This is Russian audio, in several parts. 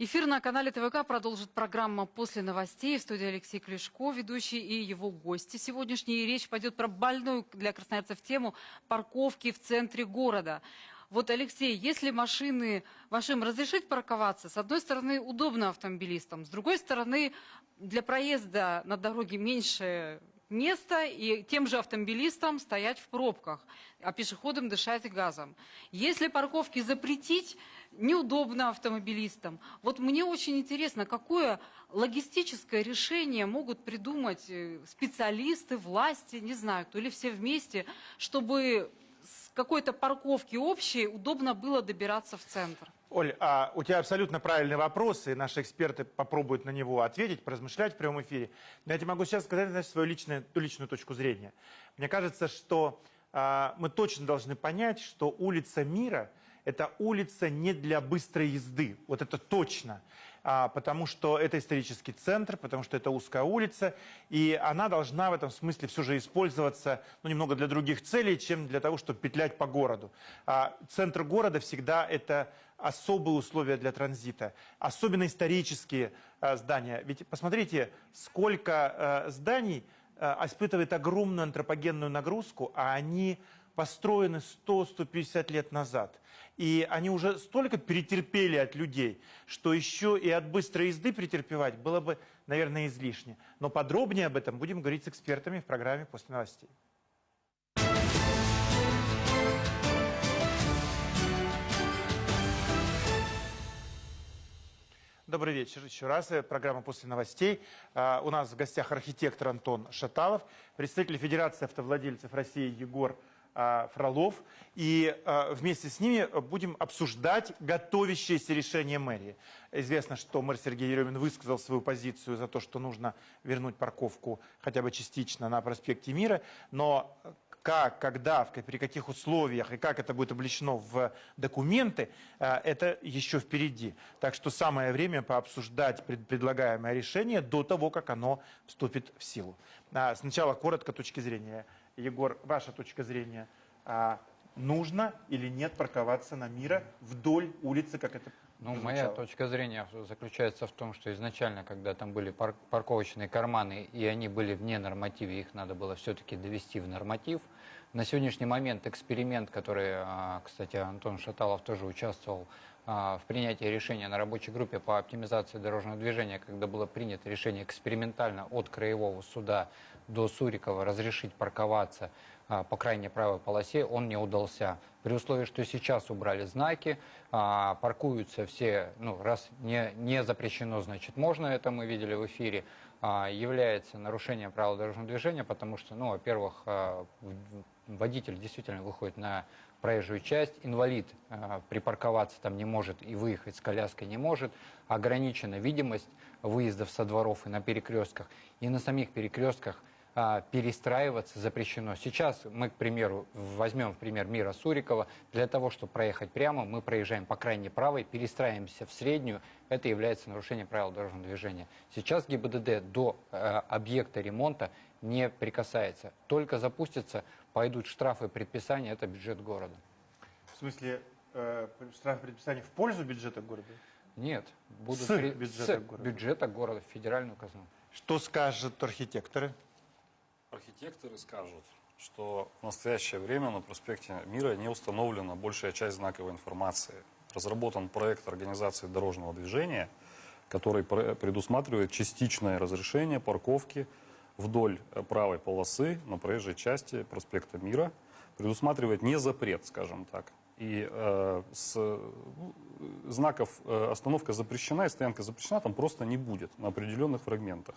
Эфир на канале ТВК продолжит программа «После новостей». В студии Алексей Клешко, ведущий и его гости. Сегодняшняя речь пойдет про больную для красноярцев тему парковки в центре города. Вот, Алексей, если машины, вашим разрешить парковаться, с одной стороны, удобно автомобилистам, с другой стороны, для проезда на дороге меньше места и тем же автомобилистам стоять в пробках, а пешеходам дышать газом. Если парковки запретить, неудобно автомобилистам. Вот мне очень интересно, какое логистическое решение могут придумать э, специалисты, власти, не знаю, кто или все вместе, чтобы с какой-то парковки общей удобно было добираться в центр. Оль, а у тебя абсолютно правильный вопрос, и наши эксперты попробуют на него ответить, поразмышлять в прямом эфире. Но я тебе могу сейчас сказать значит, свою личную, личную точку зрения. Мне кажется, что а, мы точно должны понять, что улица Мира – это улица не для быстрой езды. Вот это точно а, потому что это исторический центр, потому что это узкая улица, и она должна в этом смысле все же использоваться ну, немного для других целей, чем для того, чтобы петлять по городу. А, центр города всегда это особые условия для транзита, особенно исторические а, здания. Ведь посмотрите, сколько а, зданий а, испытывает огромную антропогенную нагрузку, а они построены 100-150 лет назад. И они уже столько перетерпели от людей, что еще и от быстрой езды претерпевать было бы, наверное, излишне. Но подробнее об этом будем говорить с экспертами в программе «После новостей». Добрый вечер еще раз. Э, программа «После новостей». А, у нас в гостях архитектор Антон Шаталов, представитель Федерации автовладельцев России Егор Фролов. И а, вместе с ними будем обсуждать готовящееся решение мэрии. Известно, что мэр Сергей Еремин высказал свою позицию за то, что нужно вернуть парковку хотя бы частично на проспекте Мира. Но как, когда, при каких условиях и как это будет облечено в документы, а, это еще впереди. Так что самое время пообсуждать предлагаемое решение до того, как оно вступит в силу. Сначала коротко точки зрения Егор, ваша точка зрения, а, нужно или нет парковаться на Мира вдоль улицы, как это ну, моя точка зрения заключается в том, что изначально, когда там были пар парковочные карманы, и они были вне нормативе, их надо было все-таки довести в норматив. На сегодняшний момент эксперимент, который, а, кстати, Антон Шаталов тоже участвовал а, в принятии решения на рабочей группе по оптимизации дорожного движения, когда было принято решение экспериментально от Краевого суда до Сурикова разрешить парковаться а, по крайней правой полосе, он не удался. При условии, что сейчас убрали знаки, паркуются все, ну, раз не, не запрещено, значит, можно, это мы видели в эфире, является нарушением правил дорожного движения, потому что, ну, во-первых, водитель действительно выходит на проезжую часть, инвалид припарковаться там не может и выехать с коляской не может, ограничена видимость выездов со дворов и на перекрестках, и на самих перекрестках а, перестраиваться запрещено. Сейчас мы, к примеру, возьмем в пример Мира Сурикова. Для того, чтобы проехать прямо, мы проезжаем по крайней правой, перестраиваемся в среднюю. Это является нарушением правил дорожного движения. Сейчас ГИБДД до э, объекта ремонта не прикасается. Только запустится, пойдут штрафы и предписания, это бюджет города. В смысле, э, штрафы предписания в пользу бюджета города? Нет, будут с при... бюджета с города. бюджета города в федеральную казну. Что скажут архитекторы? Архитекторы скажут, что в настоящее время на проспекте Мира не установлена большая часть знаковой информации. Разработан проект организации дорожного движения, который предусматривает частичное разрешение парковки вдоль э, правой полосы на проезжей части проспекта Мира. Предусматривает не запрет, скажем так. И э, с, ну, знаков э, остановка запрещена и стоянка запрещена там просто не будет на определенных фрагментах.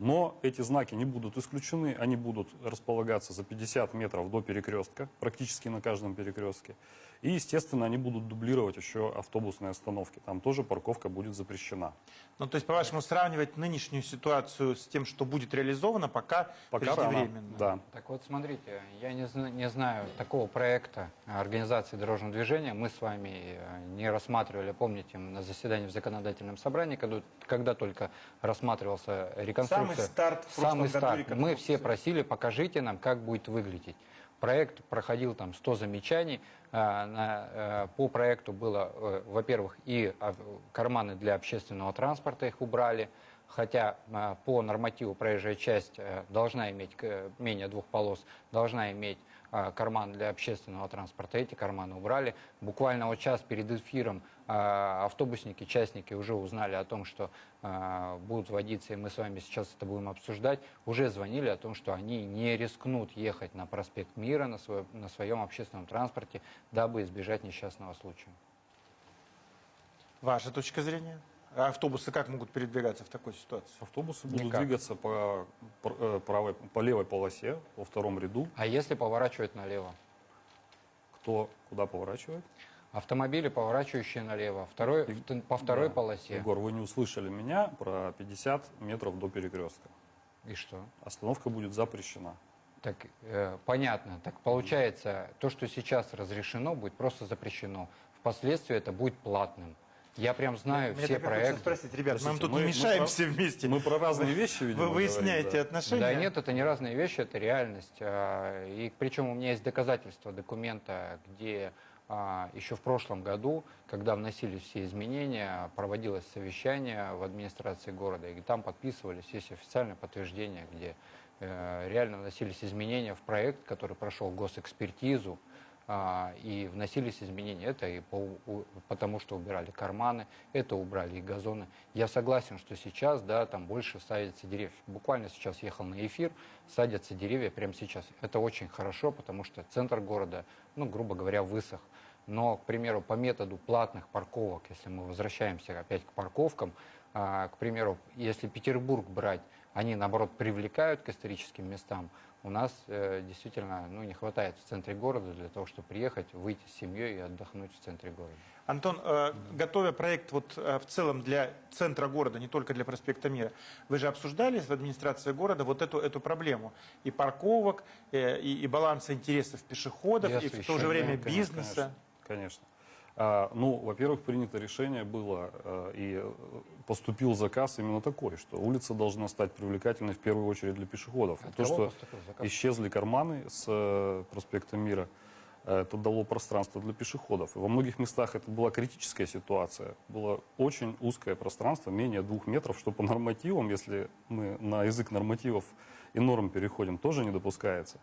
Но эти знаки не будут исключены, они будут располагаться за 50 метров до перекрестка, практически на каждом перекрестке. И, естественно, они будут дублировать еще автобусные остановки. Там тоже парковка будет запрещена. Ну, то есть, по-вашему, сравнивать нынешнюю ситуацию с тем, что будет реализовано, пока, пока преждевременно? Рано, да. Так вот, смотрите, я не, не знаю такого проекта организации дорожного движения. Мы с вами э, не рассматривали, помните, на заседании в законодательном собрании, когда, когда только рассматривался реконструкция. Самый старт Самый старт. Мы все просили, покажите нам, как будет выглядеть. Проект проходил там 100 замечаний. А, э, По проекту было, э, во-первых, и а, карманы для общественного транспорта их убрали, хотя а, по нормативу проезжая часть э, должна иметь менее двух полос, должна иметь а, карман для общественного транспорта. Эти карманы убрали. Буквально вот час перед эфиром а, автобусники, частники уже узнали о том, что будут вводиться, и мы с вами сейчас это будем обсуждать, уже звонили о том, что они не рискнут ехать на проспект Мира на, свой- на своем общественном транспорте, дабы избежать несчастного случая. Ваша точка зрения? А автобусы как могут передвигаться в такой ситуации? Автобусы будут Никак. двигаться по, э, правой, по левой полосе, во втором ряду. А если поворачивать налево? Кто куда поворачивает? Автомобили, поворачивающие налево, второй, в- по второй Да. полосе. Егор, вы не услышали меня про 50 метров до перекрестка. И что? Остановка будет запрещена. Так, э, понятно. Так получается, то, что сейчас разрешено, будет просто запрещено. Впоследствии это будет платным. Я прям знаю Мне все так проекты. спросить, ребят, Простите, тут мы- не мы вместе. Мы про разные вещи, видимо, Вы выясняете говорим, да. отношения? Да нет, это не разные вещи, это реальность. А, И причем у меня есть доказательства документа, где а, еще в прошлом году, когда вносились все изменения, проводилось совещание в администрации города, и там подписывались, есть официальное подтверждение, где э, реально вносились изменения в проект, который прошел госэкспертизу, и вносились изменения. Это и по, потому, что убирали карманы, это убрали и газоны. Я согласен, что сейчас, да, там больше садятся деревьев. Буквально сейчас ехал на эфир, садятся деревья прямо сейчас. Это очень хорошо, потому что центр города, ну, грубо говоря, высох. Но, к примеру, по методу платных парковок, если мы возвращаемся опять к парковкам, а, к примеру, если Петербург брать, они, наоборот, привлекают к историческим местам, у нас э, действительно ну, не хватает в центре города для того, чтобы приехать, выйти с семьей и отдохнуть в центре города. Антон, э, готовя проект вот э, в целом для центра города, не только для проспекта Мира, вы же обсуждали в администрации города вот эту, эту проблему и парковок, э, и, и баланса интересов пешеходов, И и, в то же время бизнеса. Конечно. конечно. А, ну, во-первых, принято решение было, э, и э, поступил заказ именно такой, что улица должна стать привлекательной в первую очередь для пешеходов. От То, что заказ? исчезли карманы с э, проспекта Мира, э, это дало пространство для пешеходов. И во многих местах это была критическая ситуация. Было очень узкое пространство, менее двух метров, что по нормативам, если мы на язык нормативов и норм переходим, тоже не допускается.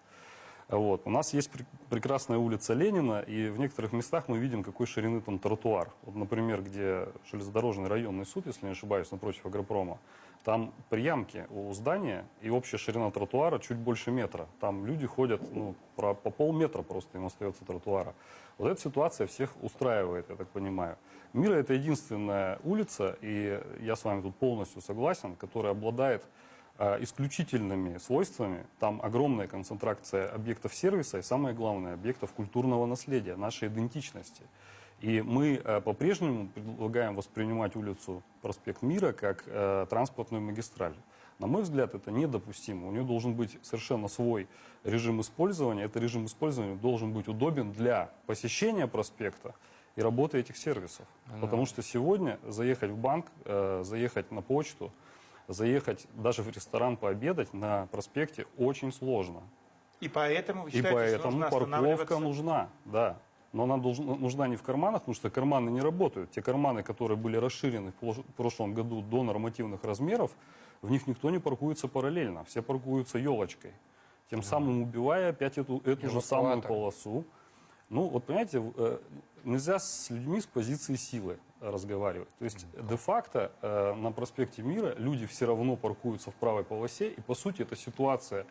Вот. У нас есть пр- прекрасная улица Ленина, и в некоторых местах мы видим, какой ширины там тротуар. Вот, например, где железнодорожный районный суд, если не ошибаюсь, напротив Агропрома, там при ямке у здания и общая ширина тротуара чуть больше метра. Там люди ходят ну, про- по полметра просто им остается тротуара. Вот эта ситуация всех устраивает, я так понимаю. Мира это единственная улица, и я с вами тут полностью согласен, которая обладает исключительными свойствами. Там огромная концентрация объектов сервиса и, самое главное, объектов культурного наследия, нашей идентичности. И мы э, по-прежнему предлагаем воспринимать улицу Проспект Мира как э, транспортную магистраль. На мой взгляд, это недопустимо. У нее должен быть совершенно свой режим использования. Этот режим использования должен быть удобен для посещения проспекта и работы этих сервисов. Потому что сегодня заехать в банк, э, заехать на почту, заехать даже в ресторан пообедать на проспекте очень сложно. И поэтому вы И считаете, что поэтому нужно парковка нужна, да. Но она должна, нужна не в карманах, потому что карманы не работают. Те карманы, которые были расширены в прошлом году до нормативных размеров, в них никто не паркуется параллельно. Все паркуются елочкой. Тем самым убивая опять эту, эту же самую полосу. Ну, вот понимаете, э, нельзя с людьми с позиции силы разговаривать. То есть, де-факто э, на проспекте Мира люди все равно паркуются в правой полосе, и по сути эта ситуация,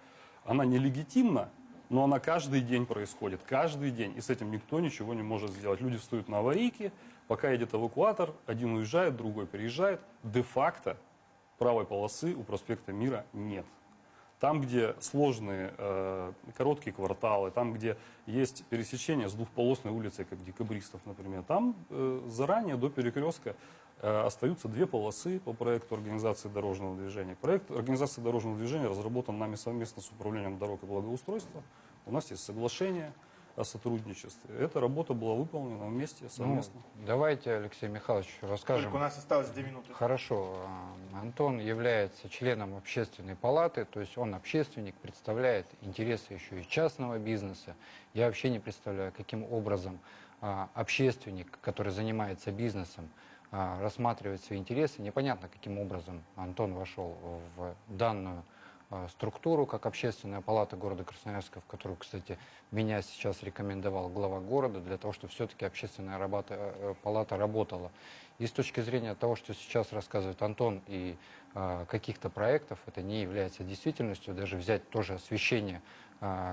она нелегитимна, но она каждый день происходит, каждый день, и с этим никто ничего не может сделать. Люди встают на аварийки, пока едет эвакуатор, один уезжает, другой переезжает. Де-факто правой полосы у проспекта Мира нет. Там, где сложные э, короткие кварталы, там, где есть пересечение с двухполосной улицей, как декабристов, например, там э, заранее до перекрестка э, остаются две полосы по проекту организации дорожного движения. Проект организации дорожного движения разработан нами совместно с Управлением дорог и благоустройства. У нас есть соглашение. О сотрудничестве. Эта работа была выполнена вместе, Ну, совместно. давайте, Алексей Михайлович, расскажем. Только у нас осталось две минуты. Хорошо. А, Антон является членом общественной палаты, то есть он общественник, представляет интересы еще и частного бизнеса. Я вообще не представляю, каким образом а, общественник, который занимается бизнесом, а, рассматривает свои интересы. Непонятно, каким образом Антон вошел в данную структуру, как общественная палата города Красноярска, в которую, кстати, меня сейчас рекомендовал глава города, для того, чтобы все-таки общественная работа, э, палата работала. И с точки зрения того, что сейчас рассказывает Антон, и а, каких-то проектов, это не является действительностью. Даже взять тоже освещение, а,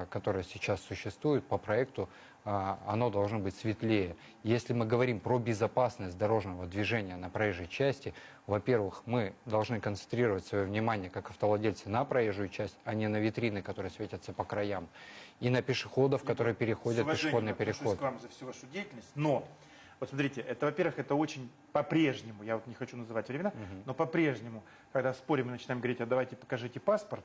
которое сейчас существует по проекту, а, оно должно быть светлее. Если мы говорим про безопасность дорожного движения на проезжей части, во-первых, мы должны концентрировать свое внимание, как автовладельцы, на проезжую часть, а не на витрины, которые светятся по краям, и на пешеходов, которые переходят пешеходный переход. к вам за всю вашу деятельность, но вот смотрите, это, во-первых, это очень по-прежнему, я вот не хочу называть времена, но по-прежнему, когда спорим и начинаем говорить, а давайте покажите паспорт,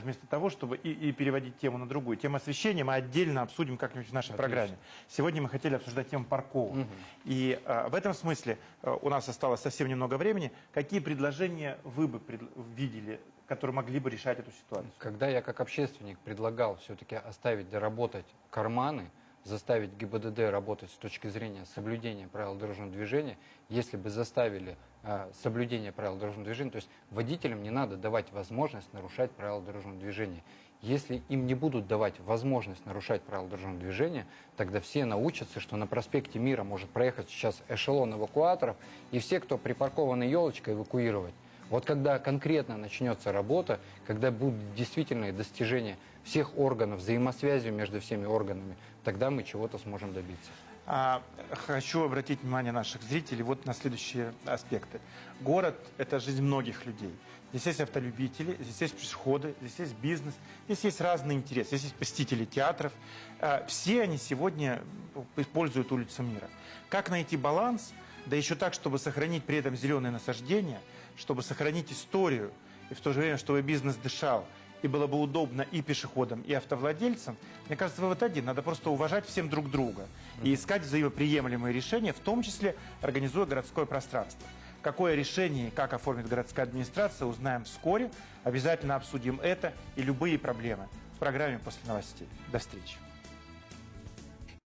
вместо того, чтобы и, и переводить тему на другую. Тему освещения мы отдельно обсудим как-нибудь в нашей Отлично. программе. Сегодня мы хотели обсуждать тему парковок. И а, в этом смысле а, у нас осталось совсем немного времени. Какие предложения вы бы пред- видели, которые могли бы решать эту ситуацию? Когда я как общественник предлагал все-таки оставить доработать карманы, заставить ГИБДД работать с точки зрения соблюдения правил дорожного движения, если бы заставили э, соблюдение правил дорожного движения, то есть водителям не надо давать возможность нарушать правила дорожного движения. Если им не будут давать возможность нарушать правила дорожного движения, тогда все научатся, что на проспекте Мира может проехать сейчас эшелон эвакуаторов, и все, кто припаркованной елочкой, эвакуировать. Вот когда конкретно начнется работа, когда будут действительные достижения всех органов, взаимосвязи между всеми органами, тогда мы чего-то сможем добиться. А, хочу обратить внимание наших зрителей вот на следующие аспекты. Город – это жизнь многих людей. Здесь есть автолюбители, здесь есть пешеходы, здесь есть бизнес, здесь есть разные интересы, здесь есть посетители театров. А, все они сегодня используют улицу мира. Как найти баланс, да еще так, чтобы сохранить при этом зеленые насаждения, чтобы сохранить историю, и в то же время, чтобы бизнес дышал, и было бы удобно и пешеходам, и автовладельцам, мне кажется, вывод один. Надо просто уважать всем друг друга и искать взаимоприемлемые решения, в том числе организуя городское пространство. Какое решение и как оформит городская администрация, узнаем вскоре. Обязательно обсудим это и любые проблемы в программе «После новостей». До встречи.